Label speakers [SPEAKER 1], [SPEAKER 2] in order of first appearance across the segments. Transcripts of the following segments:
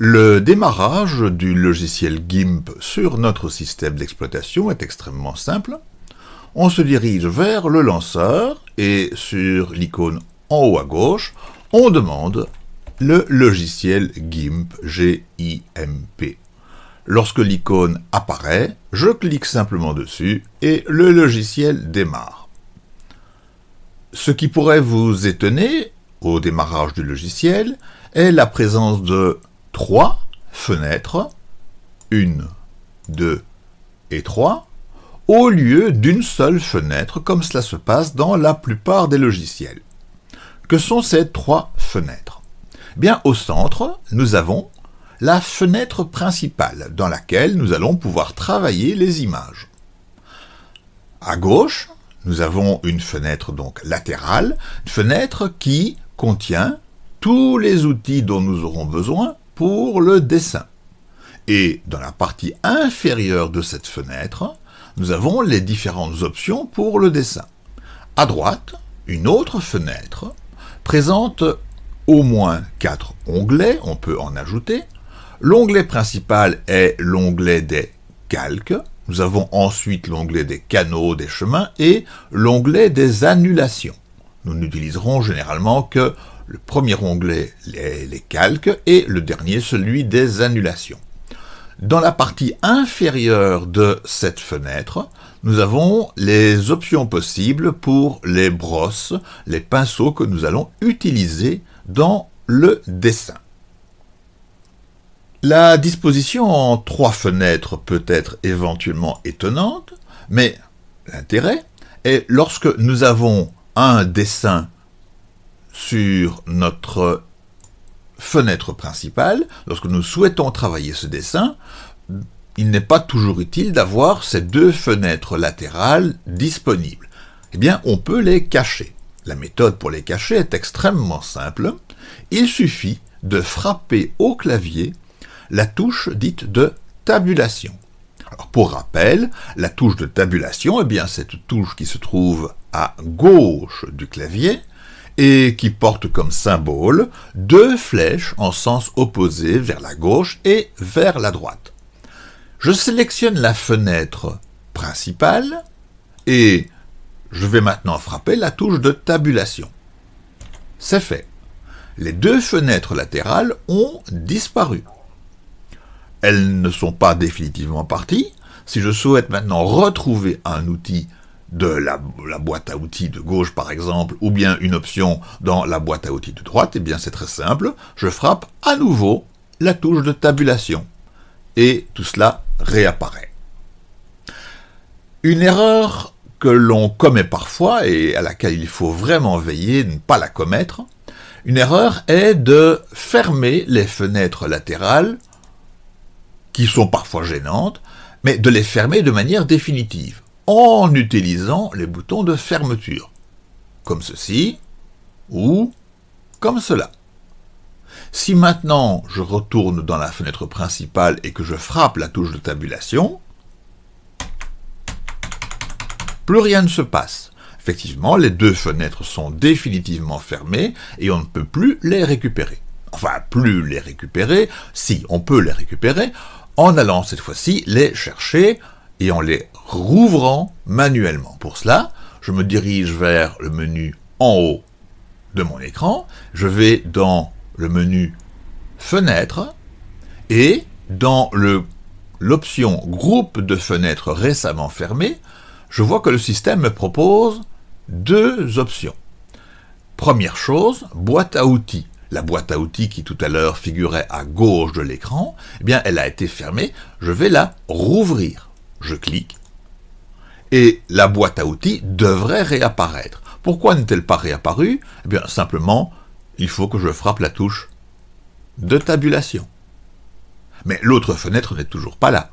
[SPEAKER 1] Le démarrage du logiciel GIMP sur notre système d'exploitation est extrêmement simple. On se dirige vers le lanceur et sur l'icône en haut à gauche, on demande le logiciel GIMP, G-I-M-P. Lorsque l'icône apparaît, je clique simplement dessus et le logiciel démarre. Ce qui pourrait vous étonner au démarrage du logiciel est la présence de trois fenêtres, une, deux et trois, au lieu d'une seule fenêtre, comme cela se passe dans la plupart des logiciels. Que sont ces trois fenêtres? Bien, au centre, nous avons la fenêtre principale, dans laquelle nous allons pouvoir travailler les images. À gauche, nous avons une fenêtre donc latérale, une fenêtre qui contient tous les outils dont nous aurons besoin pour le dessin. Et dans la partie inférieure de cette fenêtre, nous avons les différentes options pour le dessin. À droite, une autre fenêtre présente au moins quatre onglets, on peut en ajouter. L'onglet principal est l'onglet des calques. Nous avons ensuite l'onglet des canaux, des chemins et l'onglet des annulations. Nous n'utiliserons généralement que le premier onglet, les, calques, et le dernier, celui des annulations. Dans la partie inférieure de cette fenêtre, nous avons les options possibles pour les brosses, les pinceaux que nous allons utiliser dans le dessin. La disposition en trois fenêtres peut être éventuellement étonnante, mais l'intérêt est lorsque nous avons un dessin sur notre fenêtre principale, lorsque nous souhaitons travailler ce dessin, il n'est pas toujours utile d'avoir ces deux fenêtres latérales disponibles. Eh bien, on peut les cacher. La méthode pour les cacher est extrêmement simple. Il suffit de frapper au clavier la touche dite de tabulation. Pour rappel, la touche de tabulation, eh bien, cette touche qui se trouve à gauche du clavier, et qui porte comme symbole deux flèches en sens opposé vers la gauche et vers la droite. Je sélectionne la fenêtre principale et je vais maintenant frapper la touche de tabulation. C'est fait. Les deux fenêtres latérales ont disparu. Elles ne sont pas définitivement parties. Si je souhaite maintenant retrouver un outil de la, boîte à outils de gauche par exemple, ou bien une option dans la boîte à outils de droite, eh bien c'est très simple, je frappe à nouveau la touche de tabulation, et tout cela réapparaît. Une erreur que l'on commet parfois, et à laquelle il faut vraiment veiller, ne pas la commettre, une erreur est de fermer les fenêtres latérales, qui sont parfois gênantes, mais de les fermer de manière définitive en utilisant les boutons de fermeture, comme ceci, ou comme cela. Si maintenant je retourne dans la fenêtre principale et que je frappe la touche de tabulation, plus rien ne se passe. Effectivement, les deux fenêtres sont définitivement fermées et on ne peut plus les récupérer. Enfin, plus les récupérer, si, on peut les récupérer, en allant cette fois-ci les chercher et en les rouvrant manuellement. Pour cela, je me dirige vers le menu en haut de mon écran, je vais dans le menu Fenêtre et dans l'option Groupe de fenêtres récemment fermées, je vois que le système me propose deux options. Première chose, boîte à outils. La boîte à outils qui tout à l'heure figurait à gauche de l'écran, eh bien elle a été fermée, je vais la rouvrir je clique, et la boîte à outils devrait réapparaître. Pourquoi n'est-elle pas réapparue? Eh bien, simplement, il faut que je frappe la touche de tabulation. Mais l'autre fenêtre n'est toujours pas là.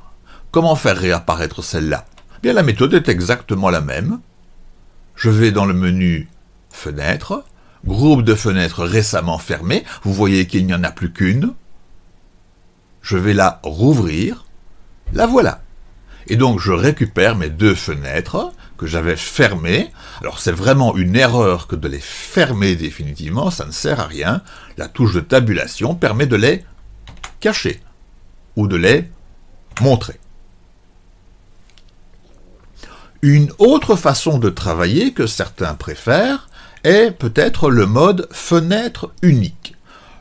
[SPEAKER 1] Comment faire réapparaître celle-là? Eh Bien, la méthode est exactement la même. Je vais dans le menu Fenêtre, groupe de fenêtres récemment fermées. Vous voyez qu'il n'y en a plus qu'une. Je vais la rouvrir. La voilà. Et donc je récupère mes deux fenêtres que j'avais fermées. Alors c'est vraiment une erreur que de les fermer définitivement, ça ne sert à rien. La touche de tabulation permet de les cacher ou de les montrer. Une autre façon de travailler que certains préfèrent est peut-être le mode fenêtre unique.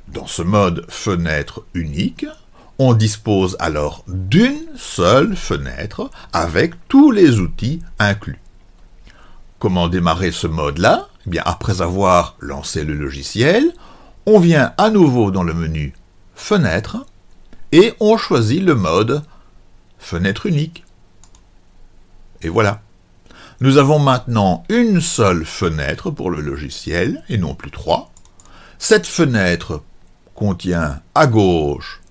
[SPEAKER 1] Dans ce mode fenêtre unique, on dispose alors d'une seule fenêtre avec tous les outils inclus. Comment démarrer ce mode-là? Eh bien, Après avoir lancé le logiciel, on vient à nouveau dans le menu Fenêtre et on choisit le mode Fenêtre unique. Et voilà. Nous avons maintenant une seule fenêtre pour le logiciel, et non plus trois. Cette fenêtre contient à gauche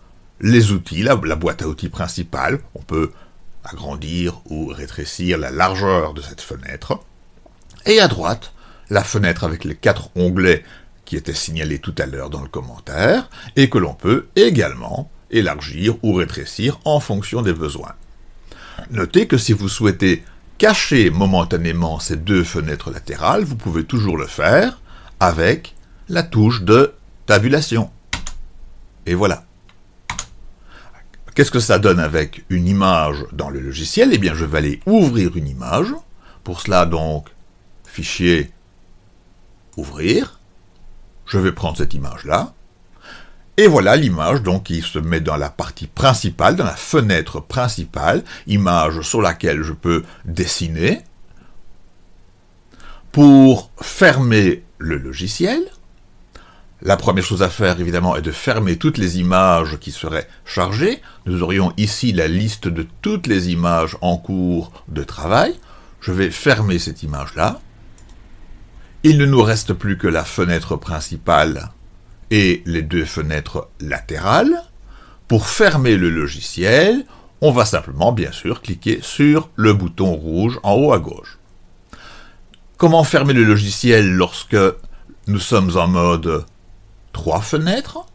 [SPEAKER 1] les outils, la, boîte à outils principale. On peut agrandir ou rétrécir la largeur de cette fenêtre. Et à droite, la fenêtre avec les quatre onglets qui étaient signalés tout à l'heure dans le commentaire, et que l'on peut également élargir ou rétrécir en fonction des besoins. Notez que si vous souhaitez cacher momentanément ces deux fenêtres latérales, vous pouvez toujours le faire avec la touche de tabulation. Et voilà. Qu'est-ce que ça donne avec une image dans le logiciel? Eh bien, je vais aller ouvrir une image. Pour cela, donc, fichier, ouvrir. Je vais prendre cette image-là. Et voilà l'image donc qui se met dans la partie principale, dans la fenêtre principale, image sur laquelle je peux dessiner. Pour fermer le logiciel, la première chose à faire évidemment est de fermer toutes les images qui seraient chargées. Nous aurions ici la liste de toutes les images en cours de travail. Je vais fermer cette image-là. Il ne nous reste plus que la fenêtre principale et les deux fenêtres latérales. Pour fermer le logiciel, on va simplement, bien sûr, cliquer sur le bouton rouge en haut à gauche. Comment fermer le logiciel lorsque nous sommes en mode trois fenêtres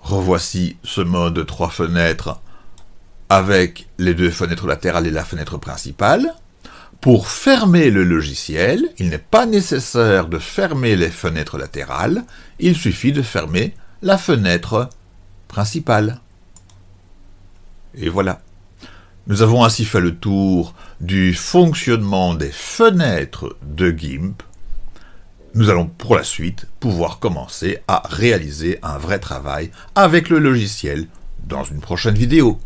[SPEAKER 1] Revoici ce mode trois fenêtres avec les deux fenêtres latérales et la fenêtre principale. Pour fermer le logiciel, il n'est pas nécessaire de fermer les fenêtres latérales, il suffit de fermer la fenêtre principale. Et voilà. Nous avons ainsi fait le tour du fonctionnement des fenêtres de GIMP. Nous allons pour la suite pouvoir commencer à réaliser un vrai travail avec le logiciel dans une prochaine vidéo.